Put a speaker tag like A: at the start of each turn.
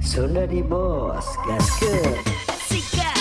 A: Sudah di bos, gaskeun.
B: Sikat